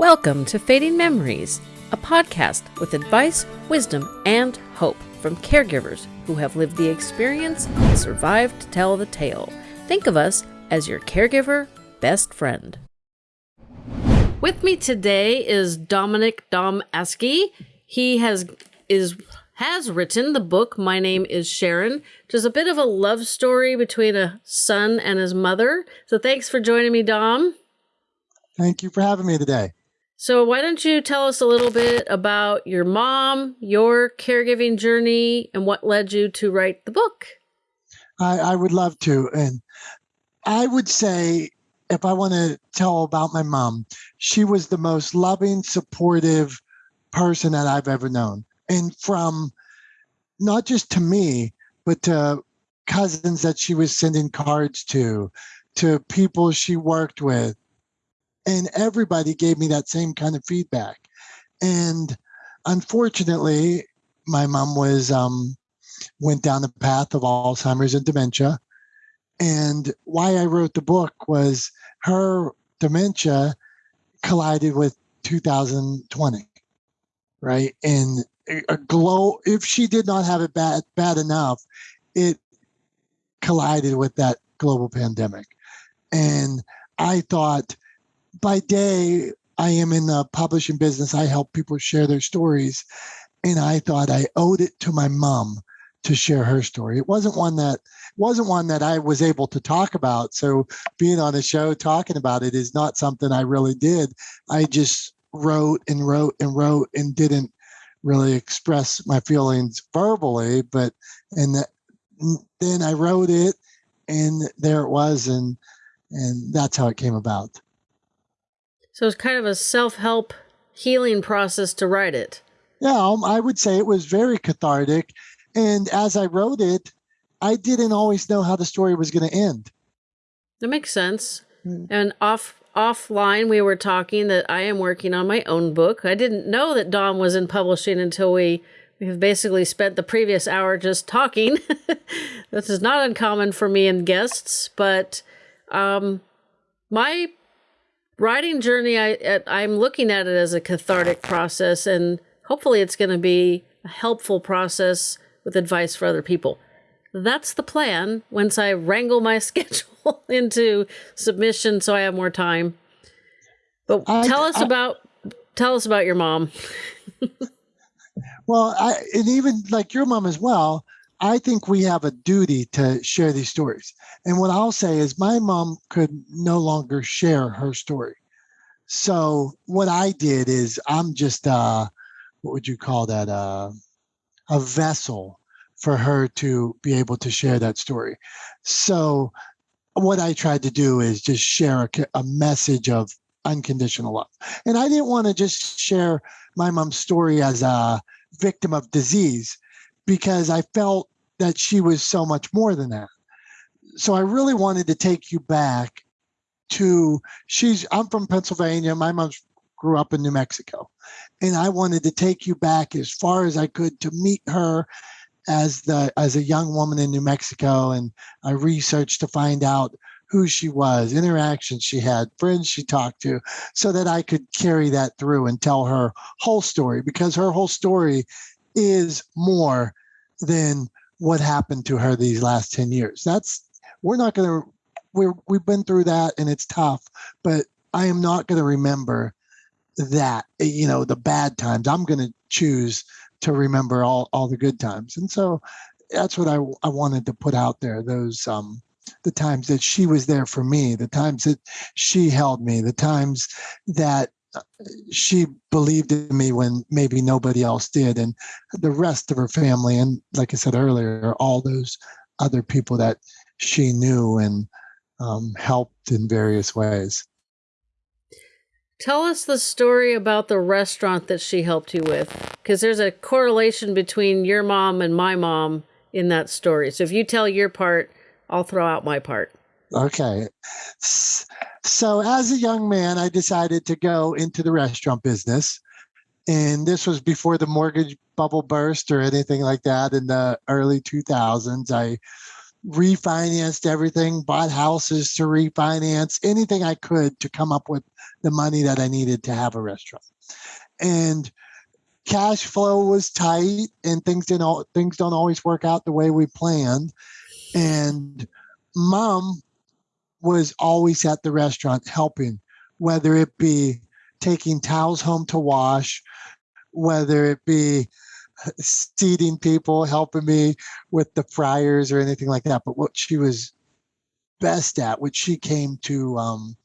Welcome to Fading Memories, a podcast with advice, wisdom, and hope from caregivers who have lived the experience and survived to tell the tale. Think of us as your caregiver best friend. With me today is Dominic Dom Askey. He has is has written the book My Name is Sharon, which is a bit of a love story between a son and his mother. So thanks for joining me, Dom. Thank you for having me today. So, why don't you tell us a little bit about your mom, your caregiving journey, and what led you to write the book? I, I would love to. And I would say, if I want to tell about my mom, she was the most loving, supportive person that I've ever known. And from not just to me, but to cousins that she was sending cards to, to people she worked with, and everybody gave me that same kind of feedback. And unfortunately my mom was um, went down the path of alzheimer's and dementia. And why i wrote the book was her dementia collided with 2020 right? And a glow if she did not have it bad bad enough it collided with that global pandemic. And i thought by day, I am in the publishing business. I help people share their stories. And I thought I owed it to my mom to share her story. It wasn't one that wasn't one that I was able to talk about. So being on a show talking about it is not something I really did. I just wrote and wrote and wrote and didn't really express my feelings verbally, but and that, then I wrote it and there it was and and that's how it came about. So it's kind of a self help healing process to write it. Yeah, um, I would say it was very cathartic. And as I wrote it, I didn't always know how the story was going to end. That makes sense. Mm. And off offline, we were talking that I am working on my own book. I didn't know that Dom was in publishing until we we have basically spent the previous hour just talking. this is not uncommon for me and guests, but um, my writing journey, I I'm looking at it as a cathartic process, and hopefully, it's going to be a helpful process with advice for other people. That's the plan. Once I wrangle my schedule into submission, so I have more time. But I, tell us I, about tell us about your mom. well, I, and even like your mom as well. I think we have a duty to share these stories. And what I'll say is my mom could no longer share her story. So what I did is I'm just uh what would you call that uh a vessel for her to be able to share that story. So what I tried to do is just share a, a message of unconditional love. And I didn't want to just share my mom's story as a victim of disease because I felt that she was so much more than that. So I really wanted to take you back to she's I'm from Pennsylvania. My mom grew up in New Mexico. And I wanted to take you back as far as I could to meet her as the as a young woman in New Mexico and I researched to find out who she was, interactions she had, friends she talked to, so that I could carry that through and tell her whole story because her whole story is more than what happened to her these last 10 years. That's we're not going to we're we've been through that and it's tough, but I am not going to remember that you know the bad times. I'm going to choose to remember all all the good times, and so that's what I I wanted to put out there. Those um the times that she was there for me, the times that she held me, the times that she believed in me when maybe nobody else did and the rest of her family and like i said earlier all those other people that she knew and um, helped in various ways. Tell us the story about the restaurant that she helped you with, because there's a correlation between your mom and my mom in that story. So if you tell your part, I'll throw out my part. Okay. So as a young man, I decided to go into the restaurant business. And this was before the mortgage bubble burst or anything like that in the early 2000s. I refinanced everything, bought houses to refinance, anything I could to come up with the money that I needed to have a restaurant. And cash flow was tight and things didn't things don't always work out the way we planned. And mom was always at the restaurant helping, whether it be taking towels home to wash, whether it be seating people, helping me with the fryers or anything like that. But what she was best at, which she came to, um,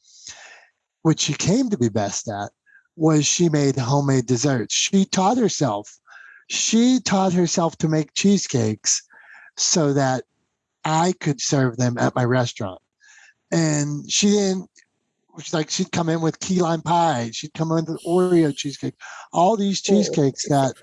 what she came to be best at, was she made homemade desserts. She taught herself. She taught herself to make cheesecakes so that I could serve them at my restaurant. And she didn't which like she'd come in with key lime pie, she'd come in with Oreo cheesecake, all these oh. cheesecakes that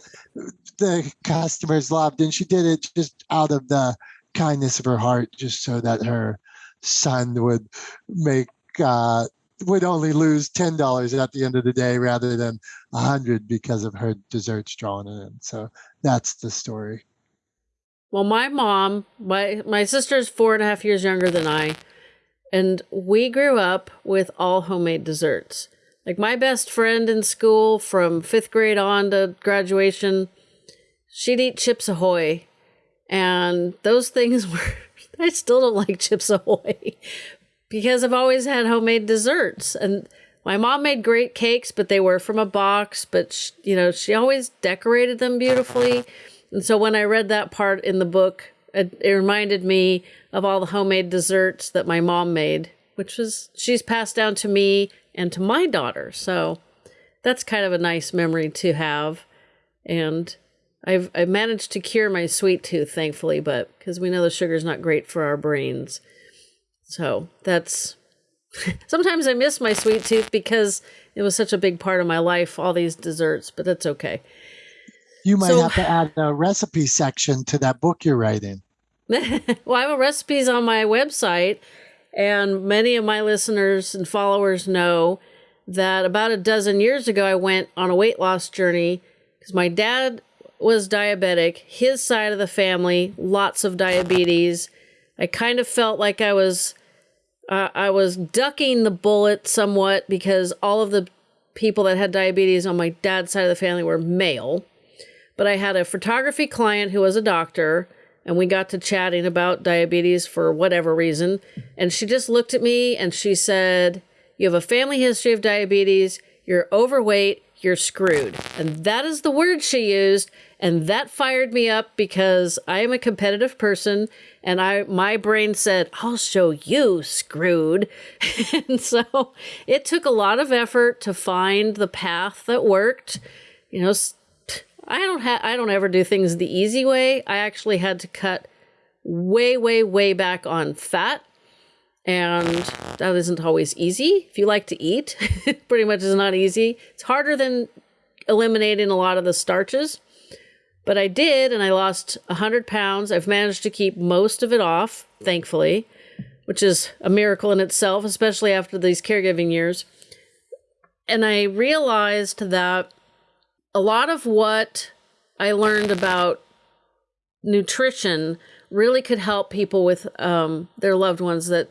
the customers loved, and she did it just out of the kindness of her heart, just so that her son would make uh, would only lose ten dollars at the end of the day rather than a hundred because of her desserts drawn in. So that's the story. Well, my mom, my my sister's four and a half years younger than I and we grew up with all homemade desserts. Like my best friend in school from fifth grade on to graduation, she'd eat Chips Ahoy. And those things were, I still don't like Chips Ahoy because I've always had homemade desserts. And my mom made great cakes, but they were from a box. But, she, you know, she always decorated them beautifully. And so when I read that part in the book, it, it reminded me of all the homemade desserts that my mom made, which was she's passed down to me and to my daughter. So that's kind of a nice memory to have. And I've I've managed to cure my sweet tooth, thankfully, but because we know the sugar's not great for our brains. So that's sometimes I miss my sweet tooth because it was such a big part of my life, all these desserts, but that's okay. You might so, have to add a recipe section to that book you're writing. well, I have recipes on my website, and many of my listeners and followers know that about a dozen years ago, I went on a weight loss journey because my dad was diabetic. His side of the family, lots of diabetes. I kind of felt like I was, uh, I was ducking the bullet somewhat because all of the people that had diabetes on my dad's side of the family were male. But I had a photography client who was a doctor and we got to chatting about diabetes for whatever reason. And she just looked at me and she said, You have a family history of diabetes, you're overweight, you're screwed. And that is the word she used. And that fired me up because I am a competitive person and I my brain said, I'll show you screwed. and so it took a lot of effort to find the path that worked. You know, I don't have I don't ever do things the easy way. I actually had to cut way way way back on fat and that isn't always easy. If you like to eat, it pretty much is not easy. It's harder than eliminating a lot of the starches. But I did, and I lost 100 pounds. I've managed to keep most of it off, thankfully, which is a miracle in itself, especially after these caregiving years. And I realized that a lot of what I learned about nutrition really could help people with um, their loved ones that,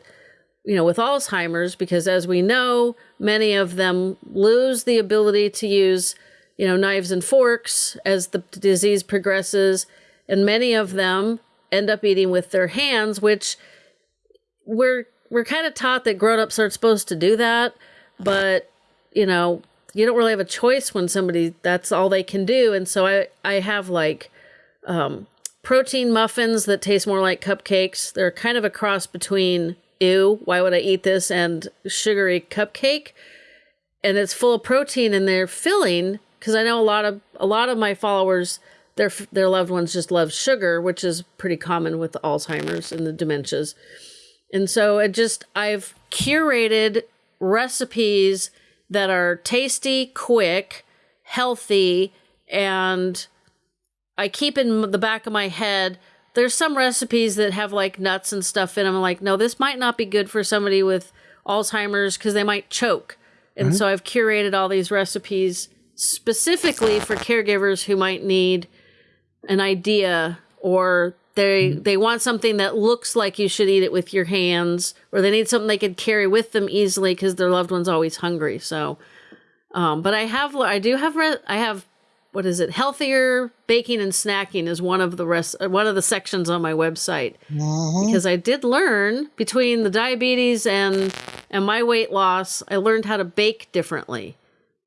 you know, with Alzheimer's, because as we know, many of them lose the ability to use, you know, knives and forks as the disease progresses. And many of them end up eating with their hands, which we're we're kind of taught that grown-ups aren't supposed to do that, but you know, you don't really have a choice when somebody that's all they can do. And so I I have like um, protein muffins that taste more like cupcakes. They're kind of a cross between ew, why would I eat this, and sugary cupcake. And it's full of protein and they're filling because I know a lot of a lot of my followers their their loved ones just love sugar, which is pretty common with Alzheimer's and the dementias. And so it just I've curated recipes that are tasty, quick, healthy, and I keep in the back of my head there's some recipes that have like nuts and stuff in them. I'm like, no, this might not be good for somebody with Alzheimer's because they might choke. And mm-hmm. so I've curated all these recipes specifically for caregivers who might need an idea or they mm-hmm. they want something that looks like you should eat it with your hands or they need something they could carry with them easily because their loved one's always hungry. So um, but i have i do have re- i have what is it? Healthier baking and snacking is one of the rest uh, one of the sections on my website. Mm-hmm. because i did learn between the diabetes and and my weight loss i learned how to bake differently.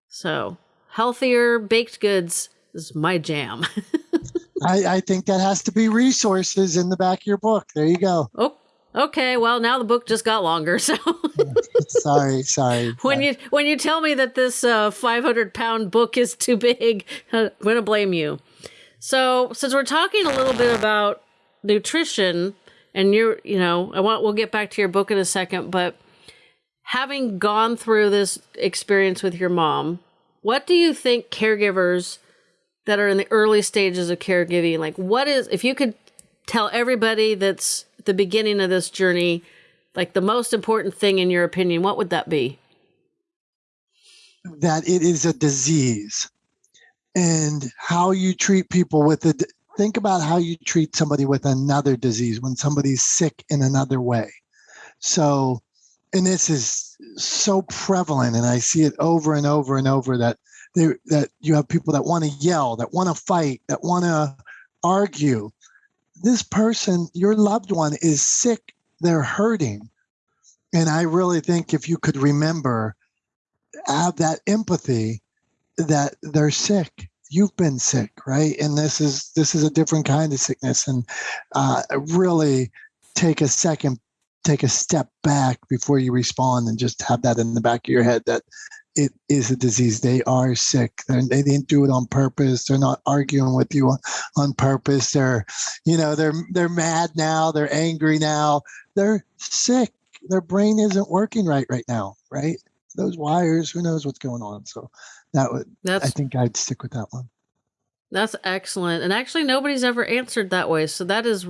So healthier baked goods is my jam I, I think that has to be resources in the back of your book. There you go. Oh, okay. Well, now the book just got longer. So sorry, sorry. When you when you tell me that this uh, 500 pound book is too big, I'm gonna blame you. So since we're talking a little bit about nutrition, and you're you know I want we'll get back to your book in a second, but having gone through this experience with your mom, what do you think caregivers that are in the early stages of caregiving. Like what is if you could tell everybody that's the beginning of this journey like the most important thing in your opinion what would that be? That it is a disease. And how you treat people with it think about how you treat somebody with another disease when somebody's sick in another way. So and this is so prevalent and i see it over and over and over that they, that you have people that want to yell, that want to fight, that want to argue. This person, your loved one, is sick. They're hurting. And I really think if you could remember, have that empathy that they're sick. You've been sick, right? And this is this is a different kind of sickness. And uh, really take a second, take a step back before you respond, and just have that in the back of your head that it is a disease. They are sick. They're, they did not do it on purpose. They're not arguing with you on, on purpose. They're, you know, they're they're mad now. They're angry now. They're sick. Their brain isn't working right right now. Right? Those wires. Who knows what's going on? So that would. That's, I think I'd stick with that one. That's excellent. And actually, nobody's ever answered that way. So that is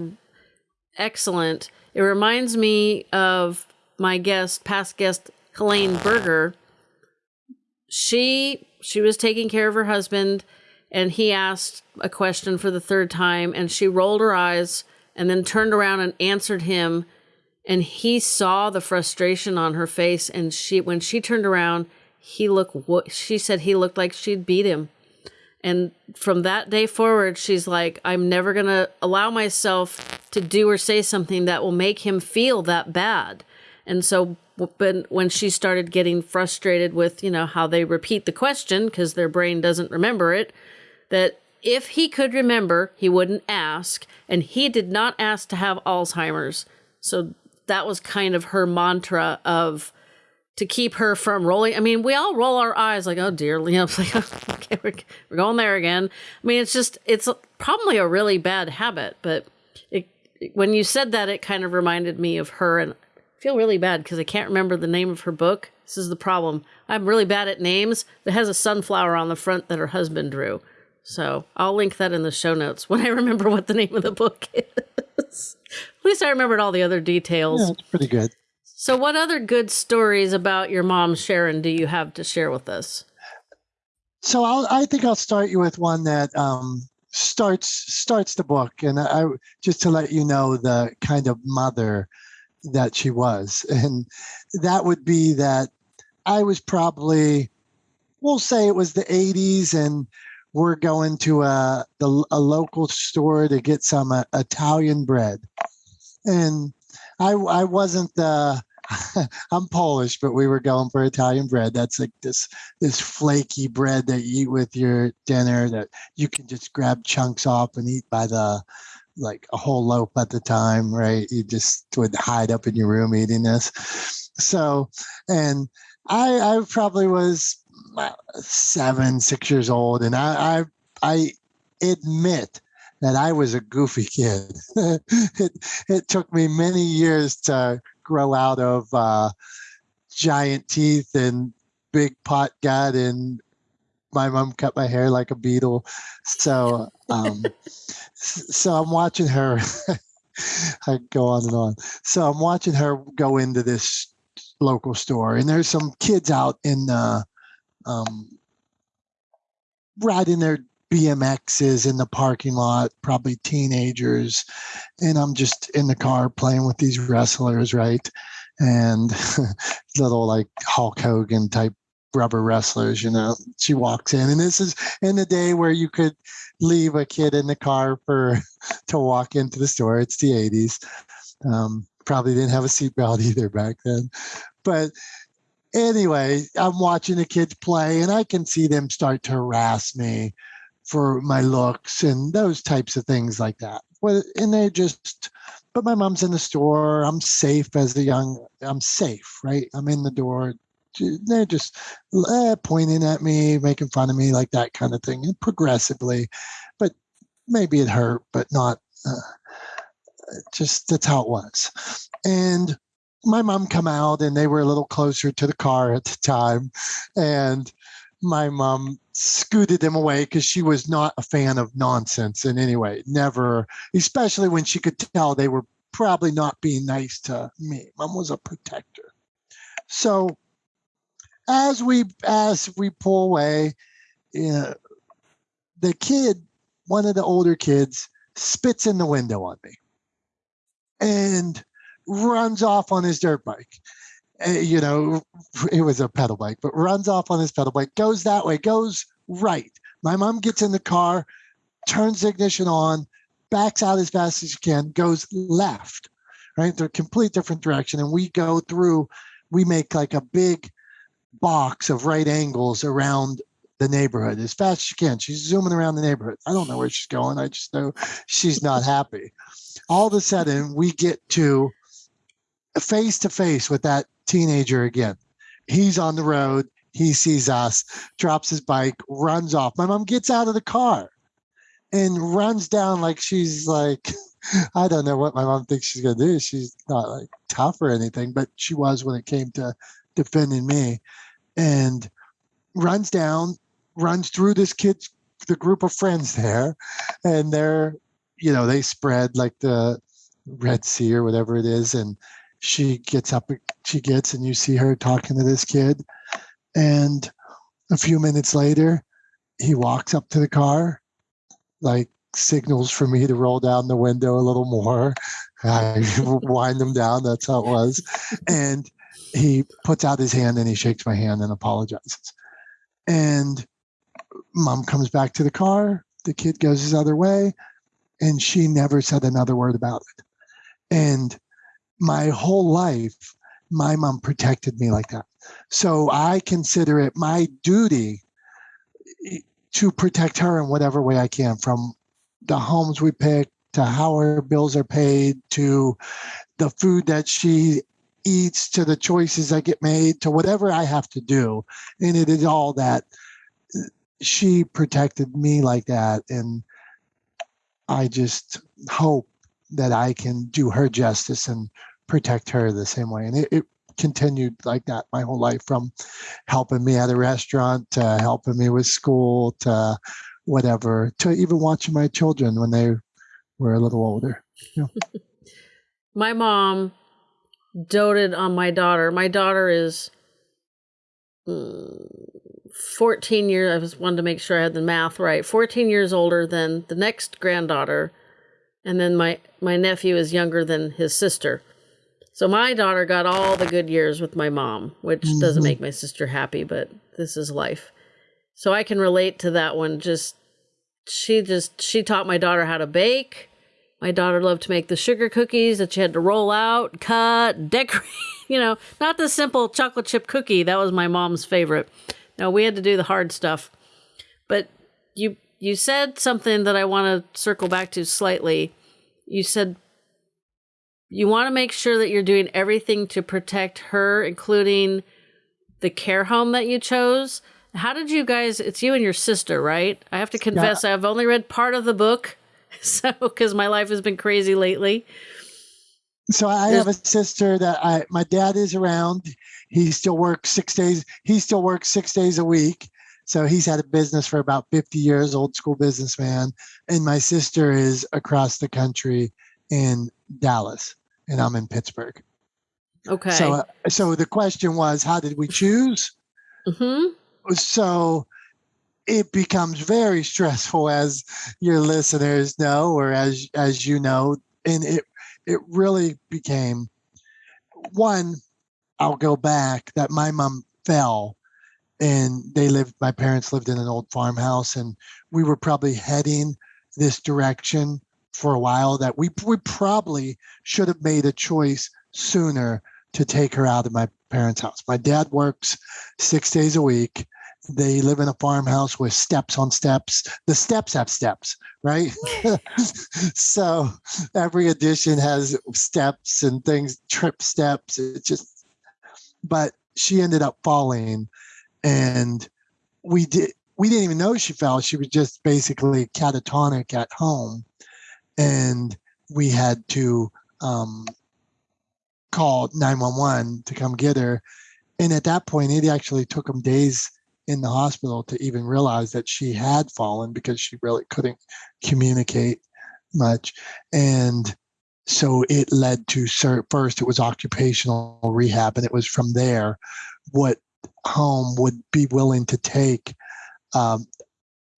excellent. It reminds me of my guest, past guest, Helene Berger she she was taking care of her husband and he asked a question for the third time and she rolled her eyes and then turned around and answered him and he saw the frustration on her face and she when she turned around he looked she said he looked like she'd beat him. And from that day forward she's like i'm never going to allow myself to do or say something that will make him feel that bad. And so but when she started getting frustrated with, you know, how they repeat the question because their brain doesn't remember it, that if he could remember, he wouldn't ask. And he did not ask to have Alzheimer's. So that was kind of her mantra of to keep her from rolling. I mean, we all roll our eyes like, oh dear, know, like, okay, we're, we're going there again. I mean, it's just, it's probably a really bad habit, but it, when you said that, it kind of reminded me of her and feel really bad because I can't remember the name of her book. This is the problem. I'm really bad at names. It has a sunflower on the front that her husband drew. So I'll link that in the show notes when I remember what the name of the book is. at least I remembered all the other details. Yeah, it's pretty good. So, what other good stories about your mom, Sharon, do you have to share with us? So, I'll, I think I'll start you with one that um, starts starts the book, and I just to let you know the kind of mother that she was. And that would be that I was probably, we'll say it was the 80s, and we're going to a, a local store to get some uh, Italian bread. And I, I wasn't the, I'm Polish, but we were going for Italian bread. That's like this this flaky bread that you eat with your dinner that you can just grab chunks off and eat by the like a whole loaf at the time, right? You just would hide up in your room eating this. So, and I, I probably was seven, six years old, and I, I, I admit that I was a goofy kid. it, it took me many years to grow out of uh, giant teeth and big pot gut and my mom cut my hair like a Beatle. So, um, so I'm watching her. I go on and on. So I'm watching her go into this local store, and there's some kids out in the, um, riding their BMXs in the parking lot, probably teenagers. And I'm just in the car playing with these wrestlers, right? And little like Hulk Hogan type rubber wrestlers, you know. She walks in, and this is in the day where you could leave a kid in the car for to walk into the store. It's the 80s. Um, probably didn't have a seatbelt either back then. But anyway, I'm watching the kids play, and I can see them start to harass me for my looks and those types of things like that. And they just, but my mom's in the store. I'm safe as a young. I'm safe, right? I'm in the door. They're just eh, pointing at me, making fun of me, like that kind of thing, and progressively. But maybe it hurt, but not. Uh, just that's how it was. And my mom come out, and they were a little closer to the car at the time, and my mom scooted them away because she was not a fan of nonsense in any way. Never, especially when she could tell they were probably not being nice to me. Mom was a protector. So as we as we pull away, uh, the kid, one of the older kids, spits in the window on me and runs off on his dirt bike. Uh, you know, it was a pedal bike, but runs off on his pedal bike, goes that way, goes right. My mom gets in the car, turns the ignition on, backs out as fast as she can, goes left, right? They're complete different direction. And we go through, we make like a big box of right angles around the neighborhood as fast as she can. She's zooming around the neighborhood. I don't know where she's going. I just know she's not happy. All of a sudden, we get to face to face with that teenager again. He's on the road. He sees us, drops his bike, runs off. My mom gets out of the car and runs down like she's like, I don't know what my mom thinks she's going to do. She's not like tough or anything, but she was when it came to defending me. And runs down, runs through this kid's, the group of friends there. And they're, you know, they spread like the Red Sea or whatever it is. And she gets up she gets and you see her talking to this kid and a few minutes later he walks up to the car like signals for me to roll down the window a little more i wind them down that's how it was and he puts out his hand and he shakes my hand and apologizes. And mom comes back to the car. The kid goes his other way and she never said another word about it. And my whole life, my mom protected me like that. So I consider it my duty to protect her in whatever way I can from the homes we pick to how her bills are paid to the food that she eats to the choices that get made to whatever I have to do. And it is all that uh, she protected me like that. And I just hope that I can do her justice and protect her the same way. And it, it continued like that my whole life from helping me at a restaurant to helping me with school to whatever to even watching my children when they were a little older. Yeah. my mom doted on my daughter. My daughter is mm, 14 years, I just wanted to make sure I had the math right, 14 years older than the next granddaughter and then my my nephew is younger than his sister. So my daughter got all the good years with my mom, which mm-hmm. doesn't make my sister happy, but this is life. So I can relate to that one. Just she just she taught my daughter how to bake. My daughter loved to make the sugar cookies that she had to roll out, cut, decorate. You know, not the simple chocolate chip cookie. That was my mom's favorite. No, we had to do the hard stuff. But you you said something that I want to circle back to slightly. You said you want to make sure that you're doing everything to protect her, including the care home that you chose. How did you guys? It's you and your sister, right? I have to confess. I've only read part of the book, so because my life has been crazy lately. So I have a sister that I my dad is around. He still works six days. He still works six days a week. So he's had a business for about 50 years, old school businessman. And my sister is across the country in Dallas, and I'm in Pittsburgh. Okay. So, uh, so the question was, how did we choose? Mm-hmm. So it becomes very stressful as your listeners know or as as you know and it it really became one i'll go back that my mom fell and they lived my parents lived in an old farmhouse and we were probably heading this direction for a while that we we probably should have made a choice sooner to take her out of my parents' house. My dad works 6 days a week they live in a farmhouse with steps on steps. The steps have steps, right? so every addition has steps and things, trip steps. It just, but she ended up falling, and we did. We didn't even know she fell. She was just basically catatonic at home, and we had to um, call 911 to come get her. And at that point, it actually took them days in the hospital to even realize that she had fallen because she really couldn't communicate much. And so it led to first it was occupational rehab and it was from there what home would be willing to take um,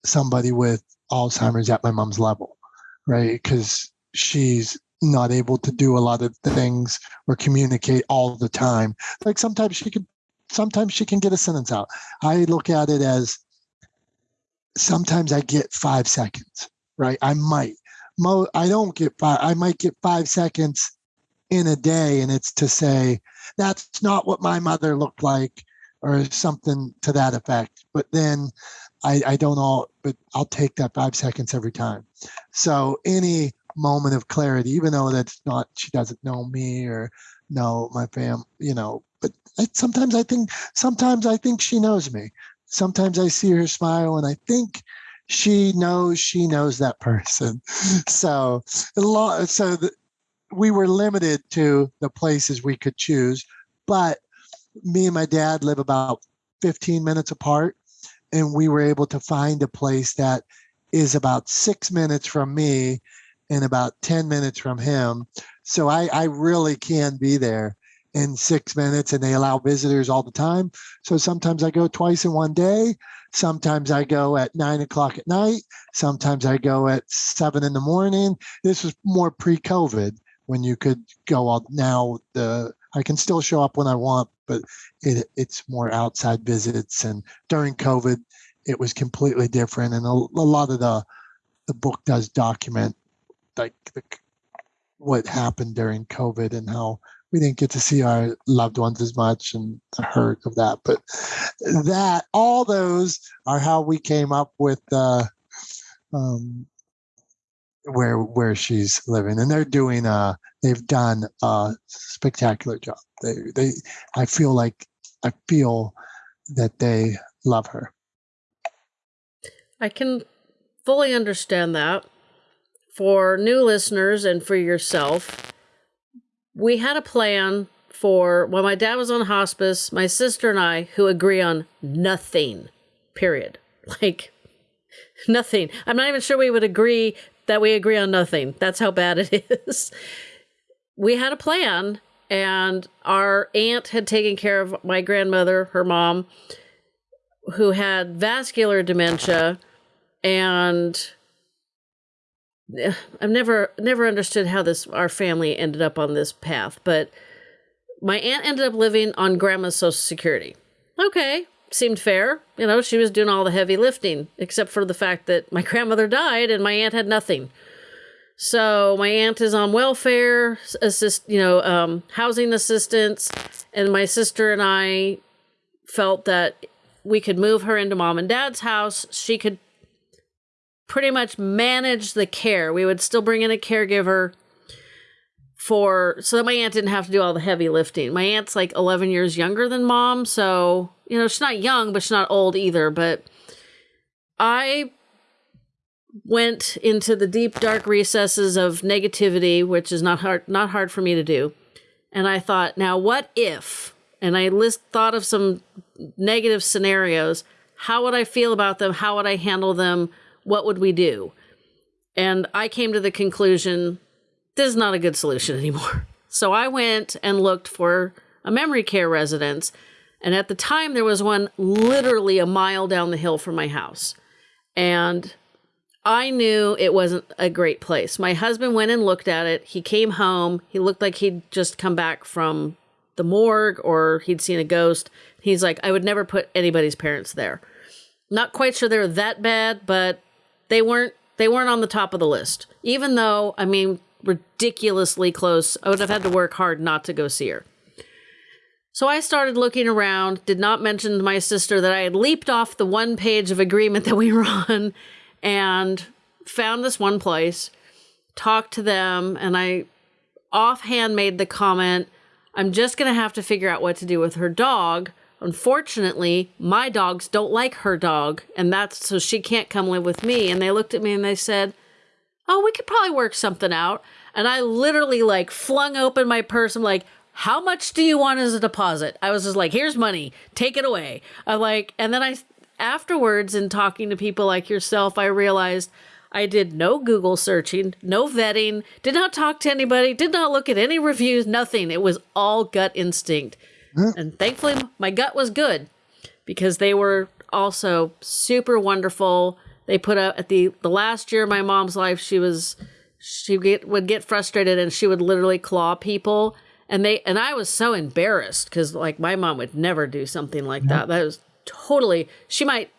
somebody with alzheimer's at my mom's level right because she's not able to do a lot of things or communicate all the time like sometimes she could sometimes she can get a sentence out. I look at it as sometimes I get five seconds, right? I might. Mo, I don't get five. I might get five seconds in a day, and it's to say that's not what my mother looked like, or something to that effect. But then I, I don't all, but I'll take that five seconds every time. So any moment of clarity, even though that's not, she doesn't know me or know my fam, you know, but I, sometimes I think sometimes I think she knows me. Sometimes I see her smile and I think she knows she knows that person. So a lot so the, we were limited to the places we could choose, but me and my dad live about 15 minutes apart and we were able to find a place that is about 6 minutes from me and about 10 minutes from him. So I, I really can be there in six minutes and they allow visitors all the time. So sometimes I go twice in one day. Sometimes I go at nine o'clock at night. Sometimes I go at seven in the morning. This was more pre COVID when you could go out. Now the I can still show up when I want, but it, it's more outside visits. And during COVID, it was completely different. And a, a lot of the the book does document like the, what happened during COVID and how we didn't get to see our loved ones as much and the hurt of that. But that all those are how we came up with uh, um, where where she's living, and they're doing a uh, they've done a spectacular job. They they I feel like I feel that they love her. I can fully understand that. For new listeners and for yourself, we had a plan for when my dad was on hospice, my sister and I, who agree on nothing, period. Like, nothing. I'm not even sure we would agree that we agree on nothing. That's how bad it is. we had a plan, and our aunt had taken care of my grandmother, her mom, who had vascular dementia, and I've never never understood how this our family ended up on this path, but my aunt ended up living on grandma's social security. Okay, seemed fair. You know, she was doing all the heavy lifting, except for the fact that my grandmother died and my aunt had nothing. So my aunt is on welfare, assist, you know, um, housing assistance, and my sister and I felt that we could move her into mom and dad's house. She could pretty much manage the care. We would still bring in a caregiver for so that my aunt didn't have to do all the heavy lifting. My aunt's like 11 years younger than mom, so you know, she's not young, but she's not old either, but I went into the deep dark recesses of negativity, which is not hard not hard for me to do. And I thought, now what if? And I list thought of some negative scenarios. How would I feel about them? How would I handle them? What would we do? And I came to the conclusion this is not a good solution anymore. So I went and looked for a memory care residence And at the time, there was one literally a mile down the hill from my house. And I knew it wasn't a great place. My husband went and looked at it. He came home. He looked like he'd just come back from the morgue or he'd seen a ghost. He's like, I would never put anybody's parents there. Not quite sure they're that bad, but they weren't they weren't on the top of the list. Even though, I mean, ridiculously close. I would have had to work hard not to go see her. So I started looking around, did not mention to my sister that I had leaped off the one page of agreement that we were on and found this one place, talked to them, and I offhand made the comment I'm just going to have to figure out what to do with her dog. Unfortunately, my dogs don't like her dog, and that's so she can't come live with me. And they looked at me and they said, Oh, we could probably work something out. And I literally like flung open my purse. I'm like, how much do you want as a deposit? I was just like, here's money, take it away. I like, and then I, afterwards, in talking to people like yourself, I realized I did no Google searching, no vetting, did not talk to anybody, did not look at any reviews, nothing. It was all gut instinct. And thankfully, my gut was good because they were also super wonderful. They put up at the the last year of my mom's life, she was she get, would get frustrated and she would literally claw people and they and I was so embarrassed because like my mom would never do something like that. That was totally she might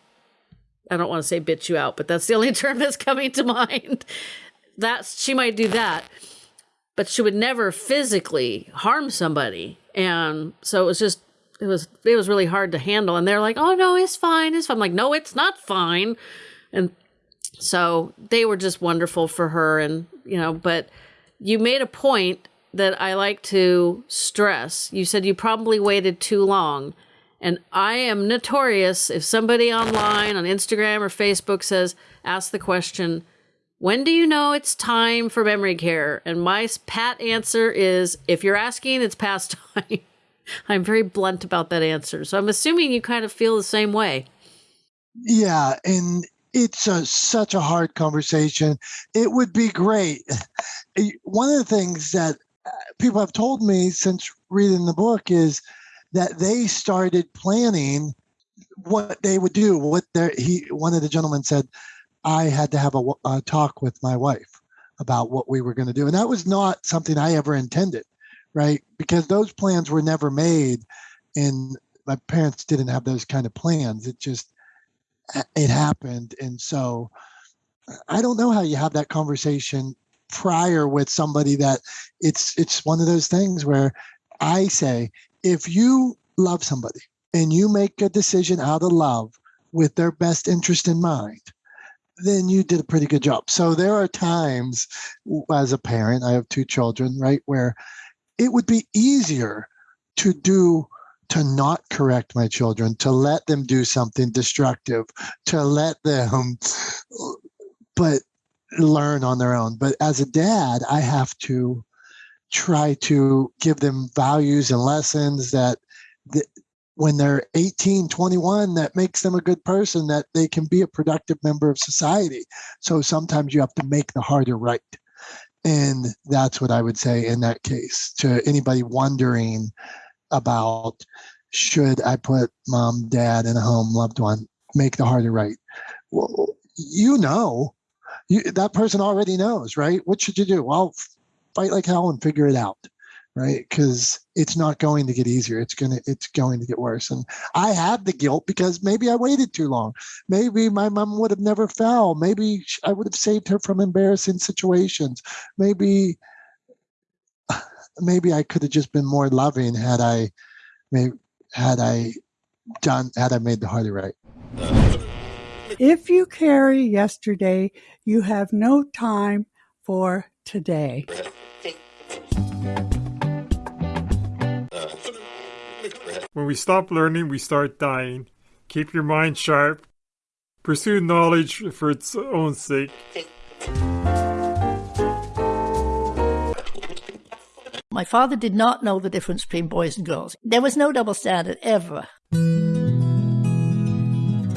I don't want to say bitch you out, but that's the only term that's coming to mind. That's she might do that, but she would never physically harm somebody. And so it was just it was it was really hard to handle. And they're like, "Oh no, it's fine. It's fine." I'm like, "No, it's not fine." And so they were just wonderful for her, and you know. But you made a point that I like to stress. You said you probably waited too long. And I am notorious if somebody online on Instagram or Facebook says, ask the question, when do you know it's time for memory care? And my pat answer is, if you're asking, it's past time. I'm very blunt about that answer. So I'm assuming you kind of feel the same way. Yeah. And it's a, such a hard conversation. It would be great. Eh, one of the things that uh, people have told me since reading the book is that they started planning what they would do. What their he one of the gentlemen said, I had to have a, a talk with my wife about what we were going to do, and that was not something I ever intended, right? Because those plans were never made, and my parents didn't have those kind of plans. It just it happened, and so I don't know how you have that conversation prior with somebody that it's it's one of those things where I say if you love somebody and you make a decision out of love with their best interest in mind, then you did a pretty good job. So there are times as a parent, I have two children, right, where it would be easier to do to not correct my children, to let them do something destructive, to let them but learn on their own. But as a dad, I have to try to give them values and lessons that, when they're 18, 21, that makes them a good person, that they can be a productive member of society. So sometimes you have to make the harder right. And that's what I would say in that case to anybody wondering about should I put mom, dad, in a home, loved one, make the harder right. Well, you know you, that person already knows, right? What should you do? Well, fight like hell and figure it out, right? Because it's not going to get easier. It's gonna it's going to get worse. And I had the guilt because maybe I waited too long. Maybe my mom would have never fell. Maybe I would have saved her from embarrassing situations. Maybe maybe I could have just been more loving had I maybe had I done had I made the harder right. If you carry yesterday, you have no time for today. When we stop learning, we start dying. Keep your mind sharp. Pursue knowledge for its own sake. My father did not know the difference between boys and girls. There was no double standard ever.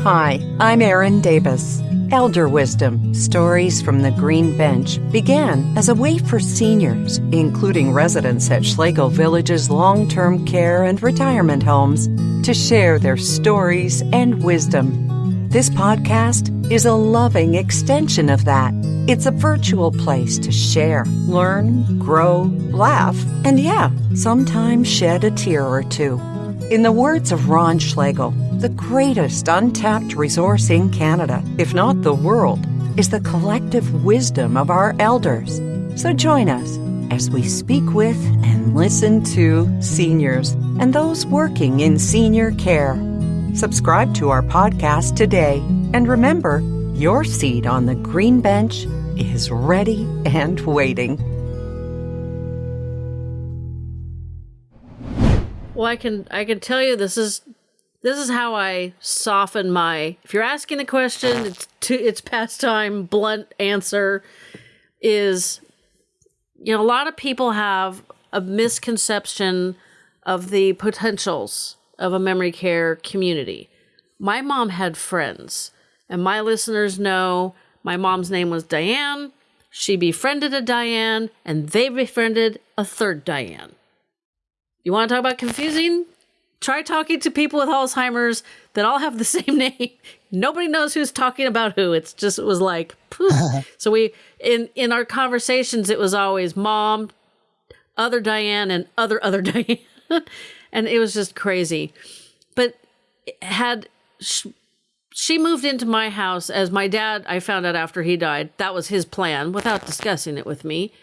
Hi, I'm Erin Davis. Elder Wisdom Stories from the Green Bench began as a way for seniors, including residents at Schlegel Village's long term care and retirement homes, to share their stories and wisdom. This podcast is a loving extension of that. It's a virtual place to share, learn, grow, laugh, and yeah, sometimes shed a tear or two. In the words of Ron Schlegel, the greatest untapped resource in Canada, if not the world, is the collective wisdom of our elders. So join us as we speak with and listen to seniors and those working in senior care. Subscribe to our podcast today and remember, your seat on the green bench is ready and waiting. Well, I can I can tell you this is this is how I soften my. If you're asking the question, it's to it's past time. Blunt answer is, you know, a lot of people have a misconception of the potentials of a memory care community. My mom had friends, and my listeners know my mom's name was Diane. She befriended a Diane, and they befriended a third Diane. You want to talk about confusing? Try talking to people with Alzheimer's that all have the same name. Nobody knows who's talking about who. It's just it was like poof. so we in in our conversations it was always mom, other Diane and other other Diane. and it was just crazy. But had she, she moved into my house as my dad I found out after he died. That was his plan without discussing it with me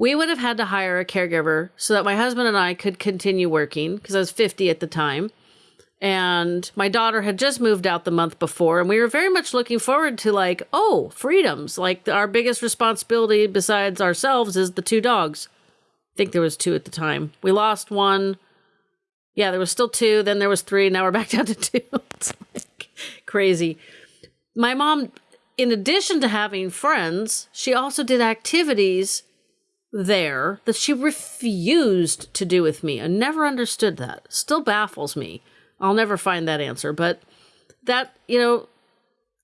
we would have had to hire a caregiver so that my husband and I could continue working because I was 50 at the time. And my daughter had just moved out the month before, and we were very much looking forward to, like, oh, freedoms. Like, our biggest responsibility besides ourselves is the two dogs. I think there was two at the time. We lost one. Yeah, there was still two. Then there was three. Now we're back down to two. it's like crazy. My mom, in addition to having friends, she also did activities there that she refused to do with me. I never understood that. Still baffles me. I'll never find that answer, but that, you know,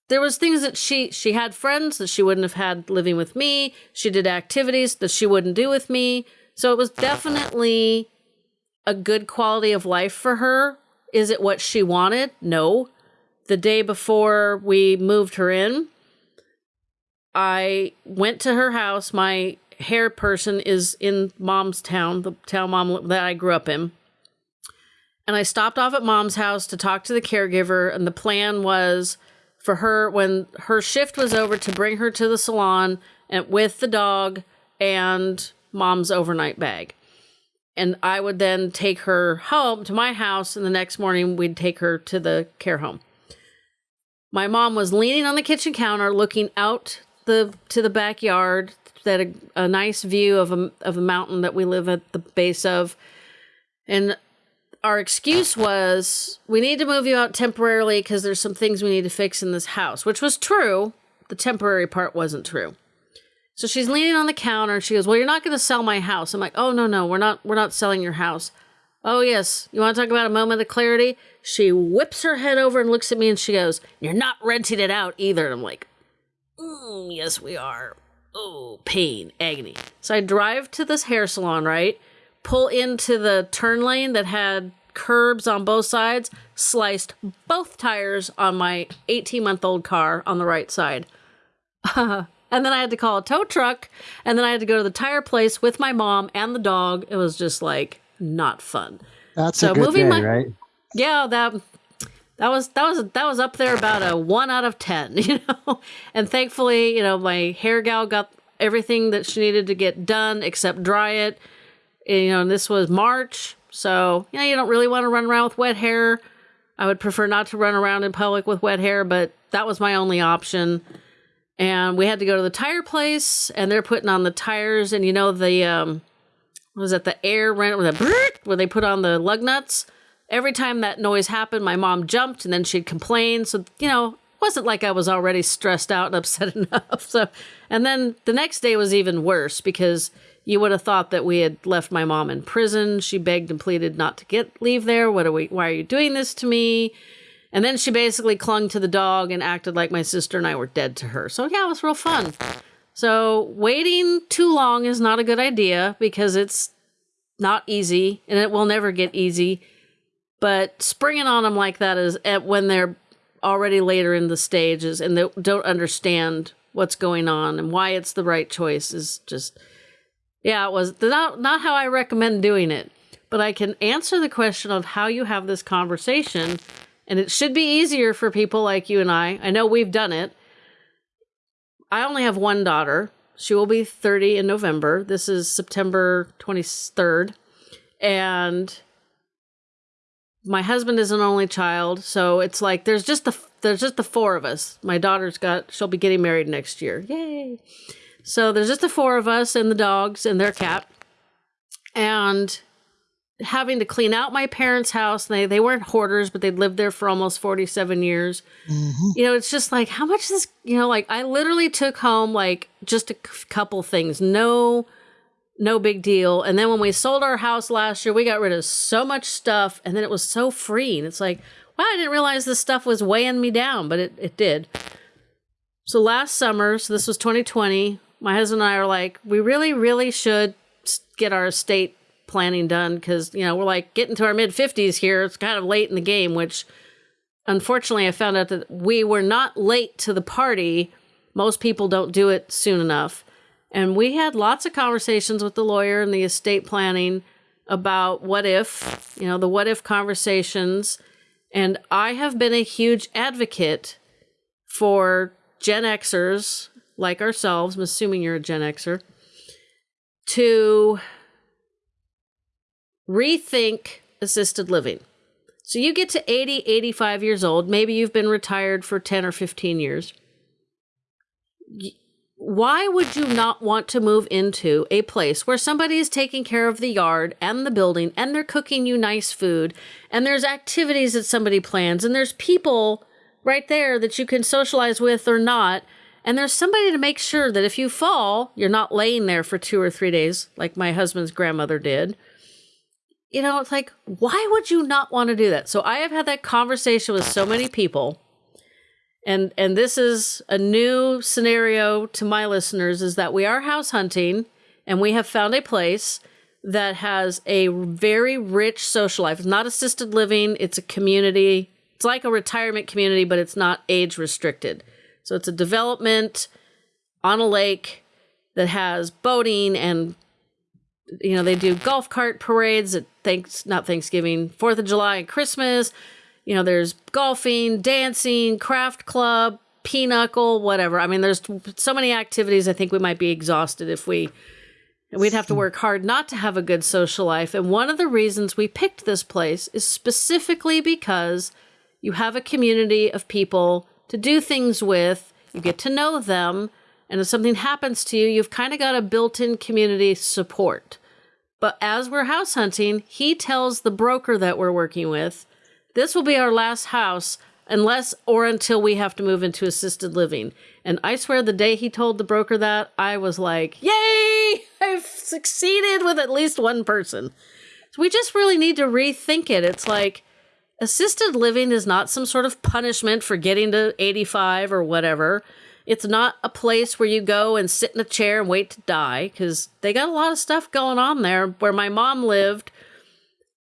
there was things that she she had friends that she wouldn't have had living with me. She did activities that she wouldn't do with me. So it was definitely a good quality of life for her. Is it what she wanted? No. The day before we moved her in, I went to her house. My hair person is in mom's town, the town mom that I grew up in. And I stopped off at mom's house to talk to the caregiver, and the plan was for her when her shift was over to bring her to the salon and with the dog and mom's overnight bag. And I would then take her home to my house, and the next morning we'd take her to the care home. My mom was leaning on the kitchen counter, looking out the to the backyard that a, a nice view of a of a mountain that we live at the base of, and our excuse was we need to move you out temporarily because there's some things we need to fix in this house, which was true. The temporary part wasn't true. So she's leaning on the counter and she goes, "Well, you're not going to sell my house." I'm like, "Oh no, no, we're not. We're not selling your house." Oh yes, you want to talk about a moment of clarity? She whips her head over and looks at me and she goes, "You're not renting it out either." And I'm like, mm, "Yes, we are." Oh, pain, agony. So I drive to this hair salon, right? Pull into the turn lane that had curbs on both sides, sliced both tires on my 18 month old car on the right side. and then I had to call a tow truck, and then I had to go to the tire place with my mom and the dog. It was just like not fun. That's so a good day, my, right? Yeah, that that was that was that was up there about a one out of ten, you know. And thankfully, you know, my hair gal got everything that she needed to get done except dry it. And, you know, and this was March, so you know you don't really want to run around with wet hair. I would prefer not to run around in public with wet hair, but that was my only option. And we had to go to the tire place, and they're putting on the tires, and you know the um, was that the air wrench with a where they put on the lug nuts every time that noise happened, my mom jumped and then she'd complain. So, you know, it wasn't like I was already stressed out and upset enough. So, and then the next day was even worse because you would have thought that we had left my mom in prison. She begged and pleaded not to get leave there. What are we why are you doing this to me? And then she basically clung to the dog and acted like my sister and I were dead to her. So yeah, it was real fun. So waiting too long is not a good idea because it's not easy and it will never get easy but springing on them like that is at when they're already later in the stages and they don't understand what's going on and why it's the right choice is just yeah it was not not how i recommend doing it but i can answer the question of how you have this conversation and it should be easier for people like you and i. I know we've done it. I only have one daughter. She will be 30 in november. This is september 23rd and my husband is an only child, so it's like there's just the there's just the four of us. My daughter's got she'll be getting married next year. Yay. So there's just the four of us and the dogs and their cat. And having to clean out my parents' house. They they weren't hoarders, but they'd lived there for almost 47 years. Mm-hmm. You know, it's just like how much is this you know, like I literally took home like just a couple things. No no big deal. And then when we sold our house last year, we got rid of so much stuff and then it was so freeing. It's like, wow, I didn't realize this stuff was weighing me down, but it, it did. So last summer, so this was 2020, my husband and I are like, we really, really should get our estate planning done because, you know, we're like getting to our mid 50s here. It's kind of late in the game, which unfortunately I found out that we were not late to the party. Most people don't do it soon enough. And we had lots of conversations with the lawyer and the estate planning about what if, you know, the what if conversations. And I have been a huge advocate for Gen Xers like ourselves, I'm assuming you're a Gen Xer, to rethink assisted living. So you get to 80, 85 years old, maybe you've been retired for 10 or 15 years why would you not want to move into a place where somebody is taking care of the yard and the building and they're cooking you nice food and there's activities that somebody plans and there's people right there that you can socialize with or not and there's somebody to make sure that if you fall you're not laying there for 2 or 3 days like my husband's grandmother did. You know it's like why would you not want to do that? So i have had that conversation with so many people and and this is a new scenario to my listeners is that we are house hunting and we have found a place that has a very rich social life. It's not assisted living, it's a community. It's like a retirement community, but it's not age restricted. So it's a development on a lake that has boating and you know, they do golf cart parades at thanks not Thanksgiving, 4th of July and Christmas you know, there's golfing, dancing, craft club, pinochle, whatever. I mean, there's so many activities. I think we might be exhausted if we we'd have to work hard not to have a good social life. And one of the reasons we picked this place is specifically because you have a community of people to do things with. You get to know them, and if something happens to you, you've kind of got a built-in community support. But as we're house hunting, he tells the broker that we're working with this will be our last house unless or until we have to move into assisted living. And I swear the day he told the broker that, I was like, yay! I've succeeded with at least one person. So we just really need to rethink it. It's like assisted living is not some sort of punishment for getting to 85 or whatever. It's not a place where you go and sit in a chair and wait to die because they got a lot of stuff going on there. Where my mom lived,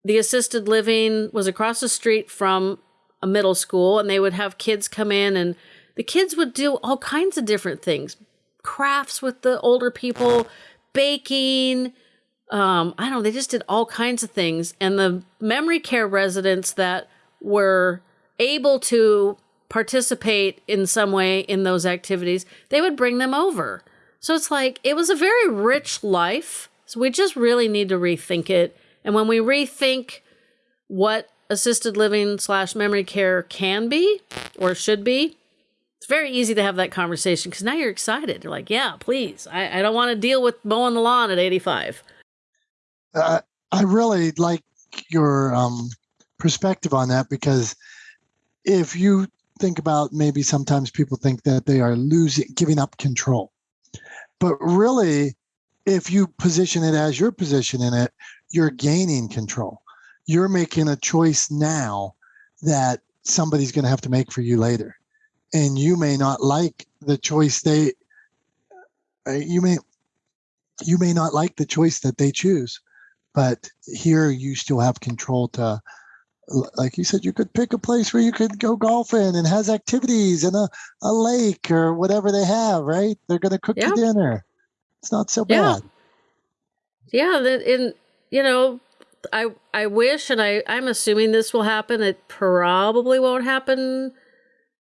the assisted living was across the street from a middle school and they would have kids come in and the kids would do all kinds of different things. Crafts with the older people baking um, i don't know they just did all kinds of things. And the memory care residents that were able to participate in some way in those activities they would bring them over. So it's like it was a very rich life. So we just really need to rethink it and when we rethink what assisted living slash memory care can be or should be, it's very easy to have that conversation because now you're excited. You're like, yeah, please. I, I don't want to deal with mowing the lawn at 85. Uh, I really like your um, perspective on that because if you think about maybe sometimes people think that they are losing, giving up control. But really, if you position it as your position in it, you're gaining control. You're making a choice now that somebody's going to have to make for you later. And you may not like the choice they uh, you may you may not like the choice that they choose, but here you still have control to like you said, you could pick a place where you could go golfing and has activities and a, a lake or whatever they have, right? They're going to cook Yeah. you dinner. It's not so Yeah. bad. Yeah, that in you know, I I wish and I I'm assuming this will happen. It probably won't happen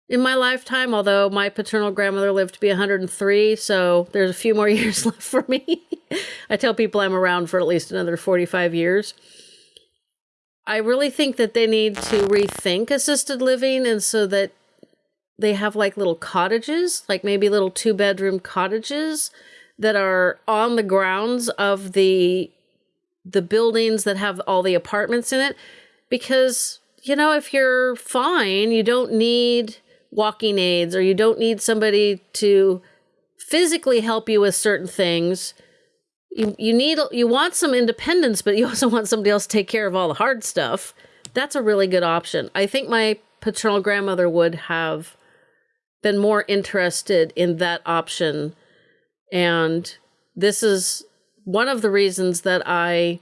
in my lifetime, although my paternal grandmother lived to be 103, so there's a few more years left for me. I tell people I'm around for at least another 45 years. I really think that they need to rethink assisted living and so that they have like little cottages, like maybe little two bedroom cottages that are on the grounds of the the buildings that have all the apartments in it because you know if you're fine you don't need walking aids or you don't need somebody to physically help you with certain things. You you need you want some independence but you also want somebody else to take care of all the hard stuff. That's a really good option. I think my paternal grandmother would have been more interested in that option. And this is one of the reasons that I